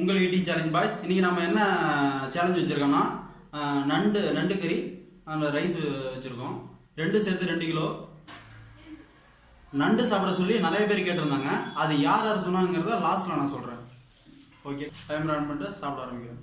உங்கள் eating challenge boys இன்றைக்கி நம்ம என்ன சேலஞ்ச் வச்சுருக்கோம்னா நண்டு நண்டு கறி அந்த ரைஸ் வச்சுருக்கோம். ரெண்டு சேர்த்து ரெண்டு கிலோ. நண்டு சாப்பிட சொல்லி நிறைய பேர் கேட்டிருந்தாங்க. அது யார் யார் சொன்னாங்கிறத லாஸ்ட்டில் நான் சொல்கிறேன் ஓகே டைம் ரன் பண்ணிட்டு சாப்பிட ஆரம்பிக்கிறேன்.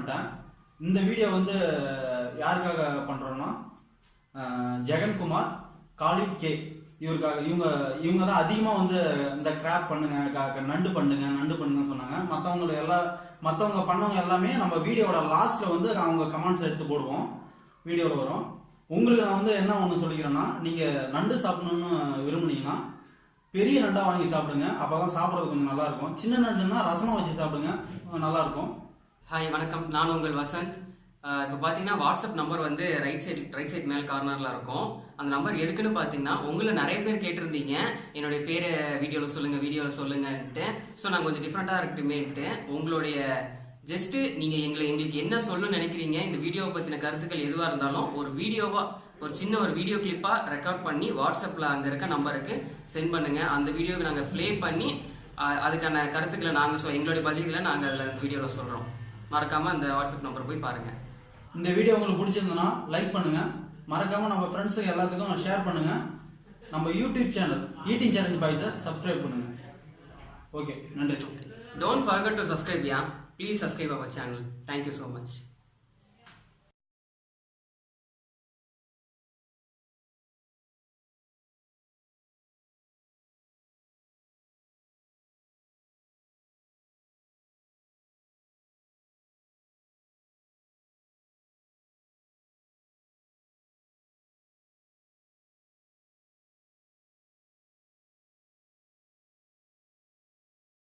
பண்ணிட்டேன். இந்த வீடியோ வந்து யாருக்காக பண்ணுறோன்னா ஜெகன்குமார் காலிட் கே இவருக்காக இவங்க இவங்க தான் அதிகமாக வந்து இந்த கிராப் பண்ணுங்க நண்டு பண்ணுங்க நண்டு பண்ணுங்கன்னு சொன்னாங்க. மற்றவங்க எல்லாம் மற்றவங்க பண்ணவங்க எல்லாமே நம்ம வீடியோவோட லாஸ்ட்ல வந்து அவங்க கமெண்ட்ஸ் எடுத்து போடுவோம். வீடியோவில் வரும். உங்களுக்கு நான் வந்து என்ன ஒன்று சொல்லிக்கிறேன்னா நீங்கள் நண்டு சாப்பிடணும்னு விரும்புனீங்கன்னா பெரிய நண்டாக வாங்கி சாப்பிடுங்க. அப்பதான் சாப்பிட்றது கொஞ்சம் நல்லாயிருக்கும் சின்ன நண்டுன்னா ரசமாக வச்சு சாப்பிடுங்க. நல்லாயிருக்கும் ஹாய் வணக்கம். நான் உங்கள் வசந்த். இப்போ பார்த்தீங்கன்னா வாட்ஸ்அப் நம்பர் வந்து ரைட் சைடு ரைட் சைட் மேல் கார்னரில் இருக்கும். அந்த நம்பர் எதுக்குன்னு பார்த்தீங்கன்னா உங்களை நிறைய பேர் கேட்டிருந்தீங்க. என்னுடைய பேரை வீடியோவில் சொல்லுங்கள் வீடியோவில் சொல்லுங்கன்ட்டு. ஸோ நான் கொஞ்சம் டிஃப்ரெண்ட்டாக இருக்கட்டுமேன்ட்டு. உங்களுடைய ஜஸ்ட்டு நீங்கள் எங்களை எங்களுக்கு என்ன சொல்லணும்னு நினைக்கிறீங்க இந்த வீடியோவை பற்றின கருத்துக்கள் எதுவாக இருந்தாலும் ஒரு வீடியோவாக ஒரு சின்ன ஒரு வீடியோ கிளிப்பாக ரெக்கார்ட் பண்ணி வாட்ஸ்அப்பில் அங்கே இருக்க நம்பருக்கு சென்ட் பண்ணுங்கள் அந்த வீடியோவை நாங்கள் ப்ளே பண்ணி அதுக்கான கருத்துக்களை நாங்கள் சொ எங்களுடைய பதில்களை நாங்கள் அதில் அந்த வீடியோவில் சொல்கிறோம் மறக்காமல் அந்த வாட்ஸ்அப் நம்பர் போய் பாருங்கள் இந்த வீடியோ உங்களுக்கு பிடிச்சிருந்ததுன்னா லைக் பண்ணுங்க மறக்காம நம்ம ஃப்ரெண்ட்ஸுக்கு எல்லாத்துக்கும் ஷேர் பண்ணுங்க நம்ம யூடியூப் சேனல் ஈட்டிங் சேலஞ்ச் பாய்ஸை சப்ஸ்கிரைப் பண்ணுங்க ஓகே நன்றி forget to subscribe, yeah. Please subscribe our channel. Thank you so much.